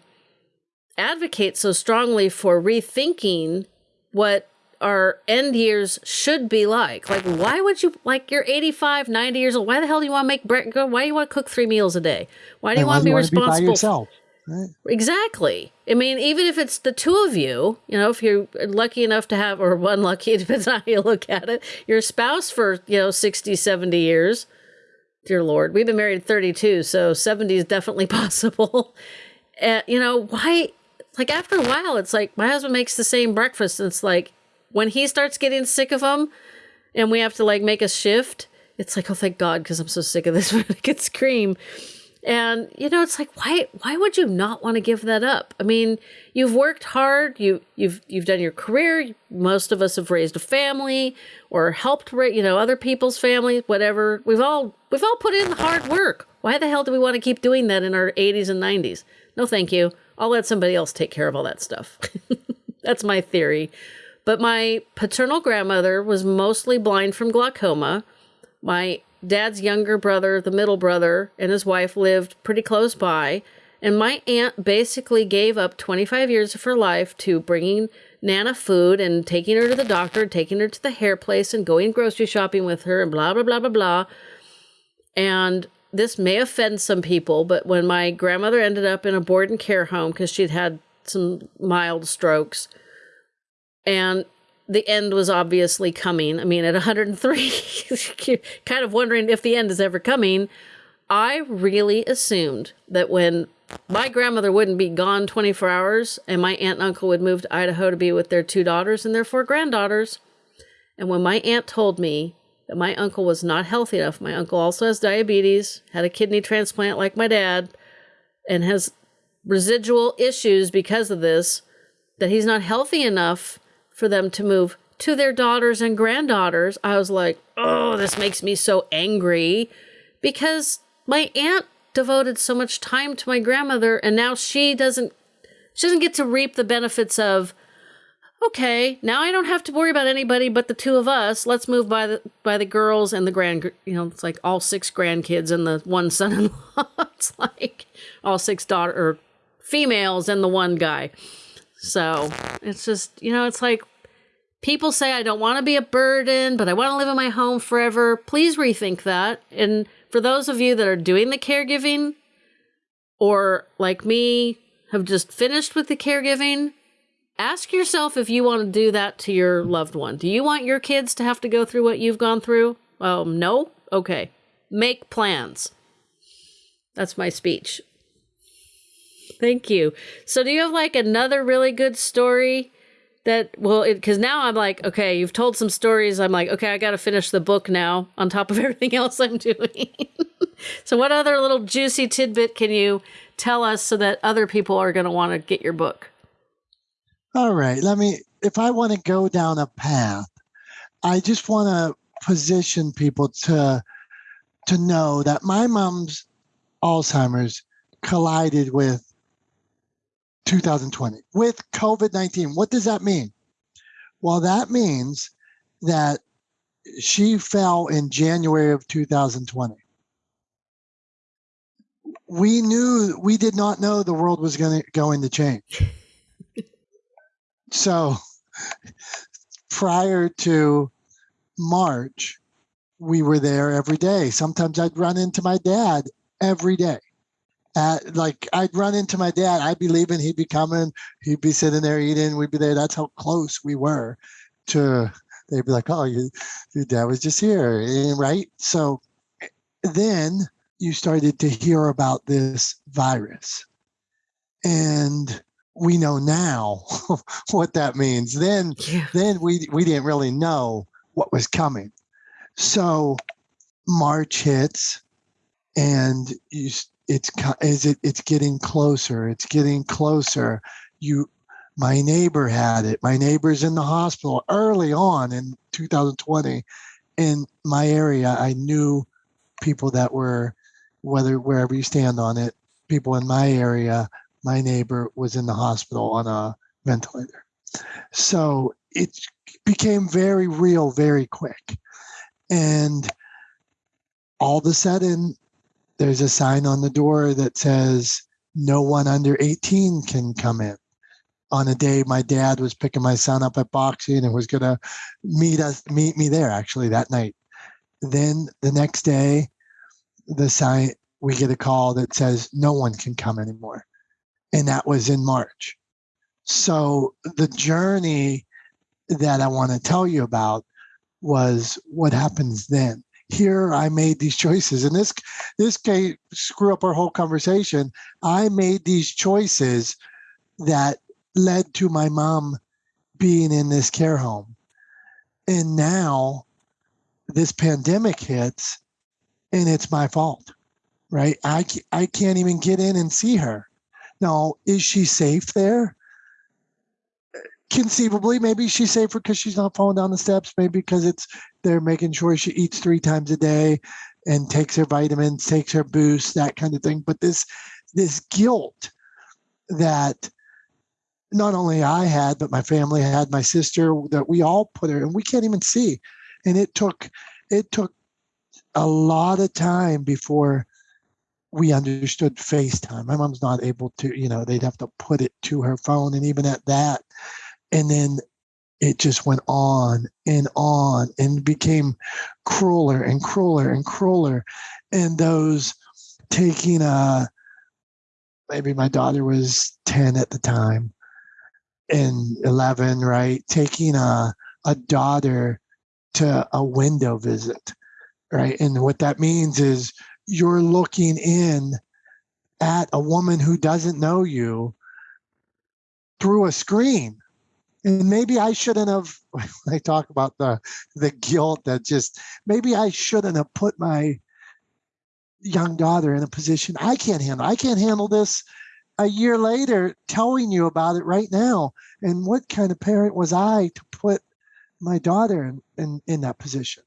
advocate so strongly for rethinking what our end years should be like. Like, why would you, like, you're 85, 90 years old. Why the hell do you want to make bread? Why do you want to cook three meals a day? Why do you And want to be want be by responsible? yourself? Right? Exactly. I mean, even if it's the two of you, you know, if you're lucky enough to have, or unlucky, it depends on how you look at it, your spouse for, you know, 60, 70 years. Dear Lord, we've been married 32, so 70 is definitely possible. Uh, you know, why? Like, after a while, it's like my husband makes the same breakfast, and it's like when he starts getting sick of them and we have to like make a shift, it's like, oh, thank God, because I'm so sick of this. I could scream. And you know, it's like why why would you not want to give that up? I mean, you've worked hard, you you've you've done your career, most of us have raised a family or helped you know, other people's families, whatever. We've all we've all put in hard work. Why the hell do we want to keep doing that in our 80s and 90s? No, thank you. I'll let somebody else take care of all that stuff. That's my theory. But my paternal grandmother was mostly blind from glaucoma. My dad's younger brother, the middle brother, and his wife lived pretty close by. And my aunt basically gave up 25 years of her life to bringing Nana food and taking her to the doctor, taking her to the hair place, and going grocery shopping with her, and blah, blah, blah, blah, blah. And this may offend some people, but when my grandmother ended up in a board and care home because she'd had some mild strokes, and the end was obviously coming. I mean, at 103, kind of wondering if the end is ever coming. I really assumed that when my grandmother wouldn't be gone 24 hours and my aunt and uncle would move to Idaho to be with their two daughters and their four granddaughters, and when my aunt told me that my uncle was not healthy enough, my uncle also has diabetes, had a kidney transplant like my dad, and has residual issues because of this, that he's not healthy enough for them to move to their daughters and granddaughters, I was like, oh, this makes me so angry because my aunt devoted so much time to my grandmother and now she doesn't she doesn't get to reap the benefits of okay now i don't have to worry about anybody but the two of us. Let's move by the by the girls and the grand you know it's like all six grandkids and the one son-in-law. It's like all six daughter or females and the one guy so it's just, you know, it's like people say, I don't want to be a burden, but I want to live in my home forever. Please rethink that. And for those of you that are doing the caregiving or like me have just finished with the caregiving, ask yourself if you want to do that to your loved one. Do you want your kids to have to go through what you've gone through? Um, no? Okay. Make plans. That's my speech. Thank you. So, do you have like another really good story that, well, because now I'm like, okay, you've told some stories. I'm like, okay, I got to finish the book now on top of everything else I'm doing. so, what other little juicy tidbit can you tell us so that other people are going to want to get your book? All right. Let me, if I want to go down a path, I just want to position people to to know that my mom's Alzheimer's collided with 2020 with COVID 19. What does that mean? Well, that means that she fell in January of 2020. We knew, we did not know the world was going to going to change. So prior to March, we were there every day. Sometimes I'd run into my dad every day. At, like I'd run into my dad, I'd be leaving, he'd be coming, he'd be sitting there eating, we'd be there. That's how close we were to. They'd be like, "Oh, you, your dad was just here," eh, right? So then you started to hear about this virus, and we know now what that means. Then, Yeah. then we we didn't really know what was coming. So March hits, and you it's is it it's getting closer. It's getting closer. You, my neighbor had it. My neighbor's in the hospital early on in 2020. In my area, I knew people that were, whether wherever you stand on it, people in my area. My neighbor was in the hospital on a ventilator. So it became very real very quick. And all of a sudden, there's a sign on the door that says, no one under 18 can come in. On a day my dad was picking my son up at boxing and was going to meet us, meet me there actually that night. Then the next day, the sign, we get a call that says, no one can come anymore. And that was in March. So the journey that I want to tell you about was what happens then. Here I made these choices, and this this can screw up our whole conversation. I made these choices that led to my mom being in this care home, and now this pandemic hits, and it's my fault, right? I I can't even get in and see her. Now, is she safe there? Conceivably maybe she's safer because she's not falling down the steps maybe because it's they're making sure she eats three times a day and takes her vitamins takes her boost that kind of thing but this this guilt that not only i had but my family had my sister that we all put her and we can't even see and it took it took a lot of time before we understood FaceTime. My mom's not able to, you know, they'd have to put it to her phone. And even at that, and then it just went on and on and became crueler and crueler and crueler. And those taking a, maybe my daughter was 10 at the time and 11, right? Taking a, a daughter to a window visit, right? And what that means is you're looking in at a woman who doesn't know you through a screen and maybe i shouldn't have i talk about the the guilt that just maybe i shouldn't have put my young daughter in a position i can't handle i can't handle this a year later telling you about it right now. And what kind of parent was i to put my daughter in in, in that position?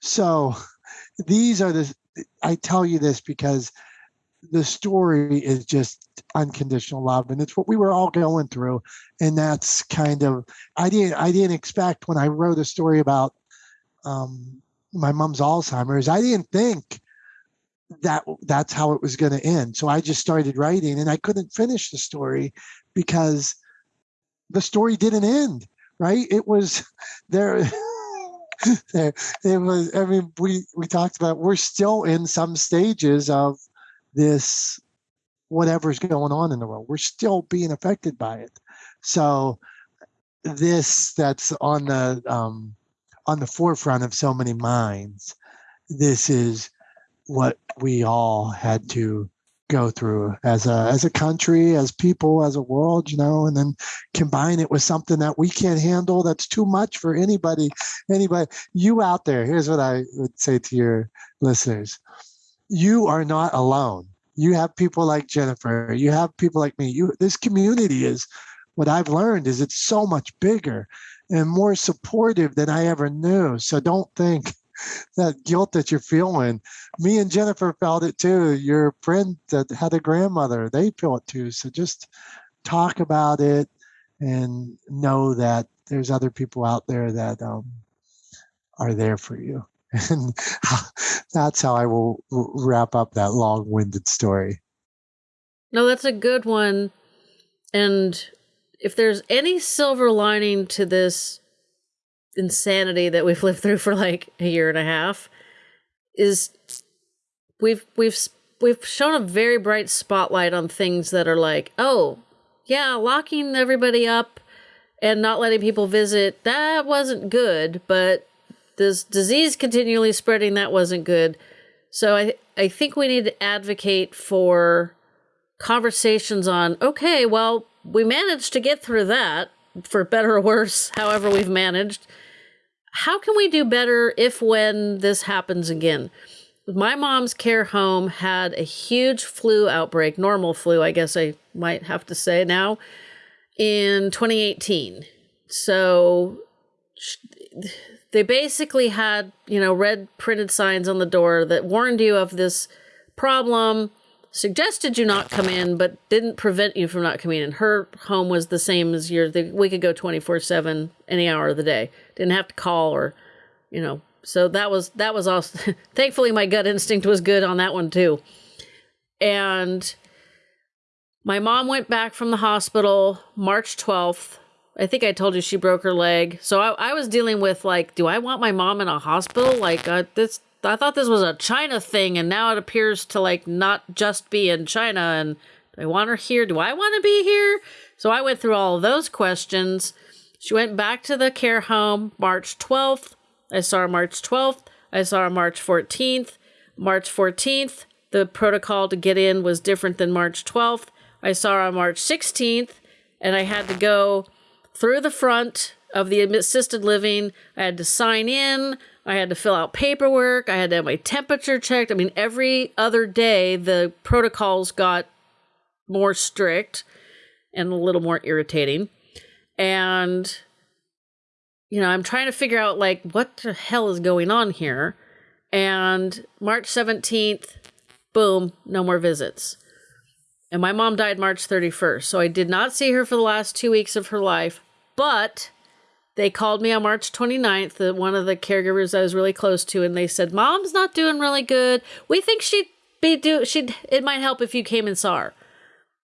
So these are the i tell you this because the story is just unconditional love and it's what we were all going through and that's kind of i didn't i didn't expect when i wrote a story about um, my mom's alzheimer's i didn't think that that's how it was going to end so i just started writing and i couldn't finish the story because the story didn't end right? It was there there it was i mean we we talked about we're still in some stages of this whatever's going on in the world. We're still being affected by it. So this that's on the um on the forefront of so many minds this is what we all had to go through as a as a country as people as a world you know and then combine it with something that we can't handle that's too much for anybody anybody you out there here's what i would say to your listeners you are not alone. You have people like jennifer. You have people like me. You this community is what i've learned is it's so much bigger and more supportive than i ever knew. So don't think that guilt that you're feeling. Me and jennifer felt it too. Your friend that had a grandmother they feel it too. So just talk about it and know that there's other people out there that um, are there for you and that's how i will wrap up that long-winded story No, that's a good one. And if there's any silver lining to this insanity that we've lived through for like a year and a half is we've we've we've shown a very bright spotlight on things that are like, oh, yeah, locking everybody up and not letting people visit, that wasn't good, but this disease continually spreading, that wasn't good. So I I think we need to advocate for conversations on, okay, well, we managed to get through that for better or worse, however we've managed. How can we do better if when this happens again? My mom's care home had a huge flu outbreak, normal flu, I guess I might have to say now, in 2018. So they basically had, you know, red printed signs on the door that warned you of this problem suggested you not come in, but didn't prevent you from not coming in. Her home was the same as yours. We could go 24 7 any hour of the day. Didn't have to call or, you know. So that was, that was also, thankfully, my gut instinct was good on that one too. And my mom went back from the hospital March 12th. I think I told you she broke her leg. So I, I was dealing with like, do I want my mom in a hospital? Like, uh, this I thought this was a China thing, and now it appears to like not just be in China. And do I want her here? Do I want to be here? So I went through all those questions. She went back to the care home March 12th. I saw her March 12th. I saw her March 14th. March 14th, the protocol to get in was different than March 12th. I saw her on March 16th, and I had to go through the front of the assisted living. I had to sign in. I had to fill out paperwork. I had to have my temperature checked. I mean, every other day, the protocols got more strict and a little more irritating. And, you know, I'm trying to figure out, like, what the hell is going on here? And March 17th, boom, no more visits. And my mom died March 31st. So I did not see her for the last two weeks of her life. But they called me on March 29th, the, one of the caregivers I was really close to, and they said, Mom's not doing really good. We think she'd be do she'd it might help if you came and saw her.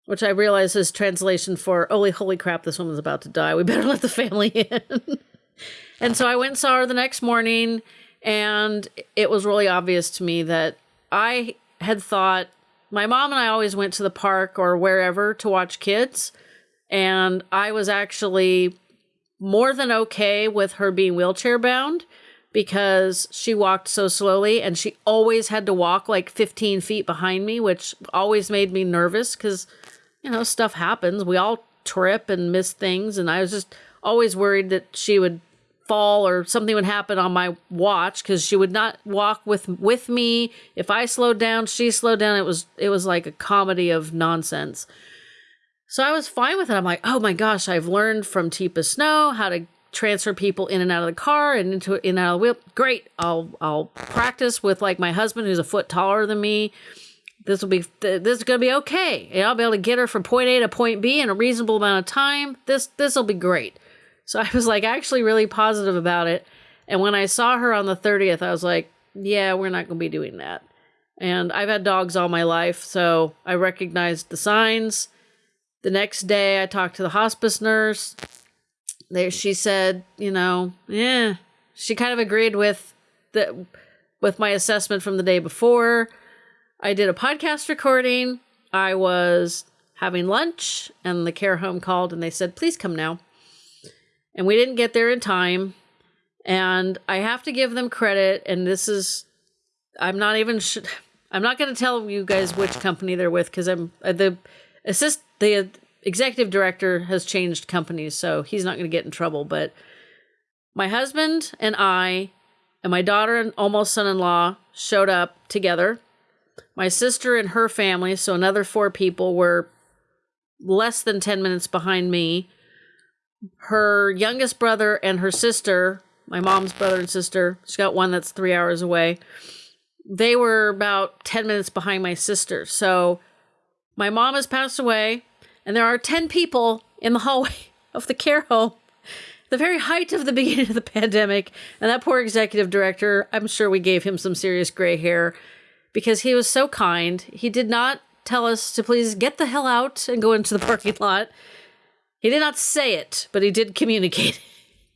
Which I realize is translation for holy holy crap, this woman's about to die. We better let the family in. and so I went and saw her the next morning, and it was really obvious to me that I had thought my mom and I always went to the park or wherever to watch kids. And I was actually more than okay with her being wheelchair bound because she walked so slowly and she always had to walk like 15 feet behind me, which always made me nervous because, you know, stuff happens. We all trip and miss things. And I was just always worried that she would fall or something would happen on my watch because she would not walk with with me if i slowed down she slowed down it was it was like a comedy of nonsense so I was fine with it. I'm like, oh my gosh, I've learned from Teepa Snow how to transfer people in and out of the car and into in and out of the wheel. Great. I'll I'll practice with like my husband who's a foot taller than me. This will be this is gonna be okay. And I'll be able to get her from point A to point B in a reasonable amount of time. This this will be great. So I was like actually really positive about it. And when I saw her on the 30th, I was like, yeah, we're not gonna be doing that. And I've had dogs all my life, so I recognized the signs the next day, I talked to the hospice nurse. There, she said, you know, yeah, she kind of agreed with the with my assessment from the day before. I did a podcast recording. I was having lunch, and the care home called and they said, please come now. And we didn't get there in time. And I have to give them credit. And this is, I'm not even, sh- I'm not going to tell you guys which company they're with because I'm uh, the assist the executive director has changed companies, so he's not going to get in trouble. But my husband and I and my daughter and almost son in law showed up together. My sister and her family, so another four people, were less than 10 minutes behind me. Her youngest brother and her sister, my mom's brother and sister, she's got one that's three hours away. They were about 10 minutes behind my sister. So my mom has passed away, and there are 10 people in the hallway of the care home. The very height of the beginning of the pandemic. And that poor executive director, I'm sure we gave him some serious gray hair because he was so kind. He did not tell us to please get the hell out and go into the parking lot. He did not say it, but he did communicate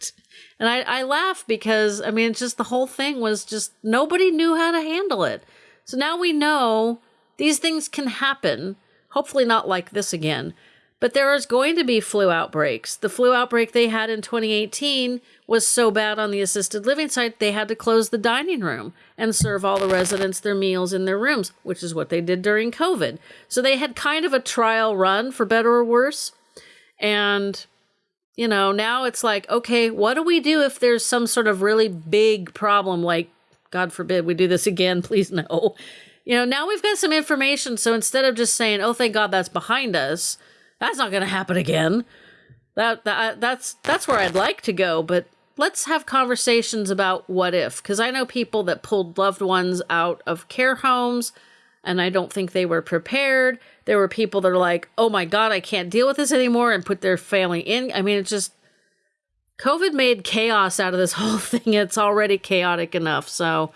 it. And I, I laugh because, I mean, it's just the whole thing was just nobody knew how to handle it. So now we know these things can happen. Hopefully, not like this again. But there is going to be flu outbreaks. The flu outbreak they had in 2018 was so bad on the assisted living site, they had to close the dining room and serve all the residents their meals in their rooms, which is what they did during COVID. So they had kind of a trial run, for better or worse. And, you know, now it's like, okay, what do we do if there's some sort of really big problem? Like, God forbid we do this again, please no. You know, now we've got some information. So instead of just saying, oh, thank God that's behind us, that's not going to happen again. That, that uh, that's that's where I'd like to go, but let's have conversations about what if because I know people that pulled loved ones out of care homes and I don't think they were prepared. There were people that are like, "Oh my god, I can't deal with this anymore," and put their family in. I mean, it's just COVID made chaos out of this whole thing. It's already chaotic enough. So,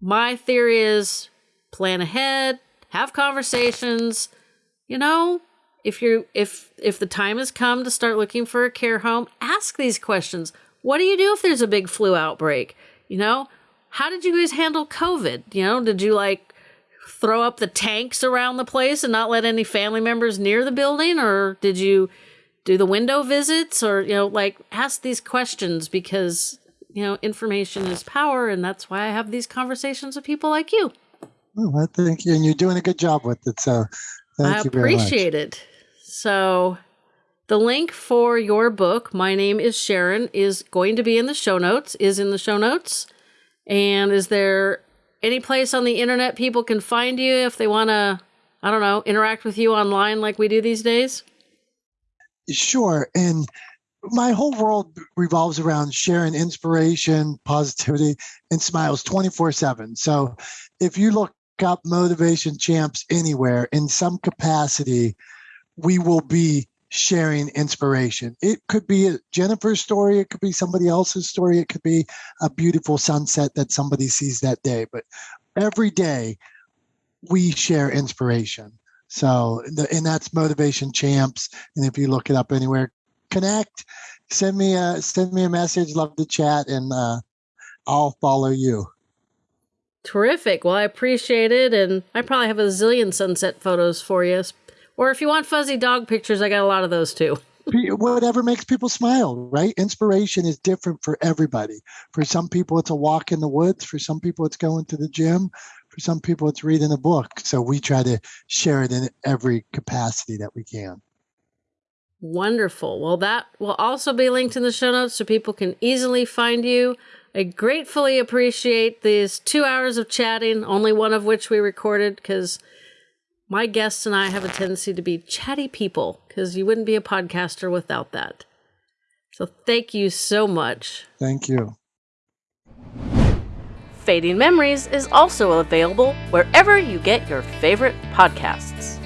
my theory is plan ahead, have conversations, you know, if you if if the time has come to start looking for a care home, ask these questions. What do you do if there's a big flu outbreak? You know, how did you guys handle COVID? You know, did you like throw up the tanks around the place and not let any family members near the building or did you do the window visits or you know like ask these questions because you know information is power and that's why I have these conversations with people like you. Well, I think you and you're doing a good job with it. So thank I you very much. appreciate it. So, the link for your book, My Name is Sharon, is going to be in the show notes, is in the show notes. And is there any place on the internet people can find you if they want to, I don't know, interact with you online like we do these days? Sure. And my whole world revolves around sharing inspiration, positivity, and smiles 24 7. So if you look up Motivation Champs anywhere in some capacity, we will be sharing inspiration. It could be Jennifer's story, it could be somebody else's story, it could be a beautiful sunset that somebody sees that day. But every day we share inspiration. So, and that's Motivation Champs. And if you look it up anywhere, connect, send me a send me a message. Love to chat, and uh, I'll follow you. Terrific. Well, I appreciate it, and I probably have a zillion sunset photos for you or if you want fuzzy dog pictures, I got a lot of those too. Whatever makes people smile, right? Inspiration is different for everybody. For some people, it's a walk in the woods. For some people, it's going to the gym. For some people, it's reading a book. So we try to share it in every capacity that we can. Wonderful. Well, that will also be linked in the show notes so people can easily find you. I gratefully appreciate these two hours of chatting, only one of which we recorded because my guests and I have a tendency to be chatty people because you wouldn't be a podcaster without that. So thank you so much. Thank you. Fading Memories is also available wherever you get your favorite podcasts.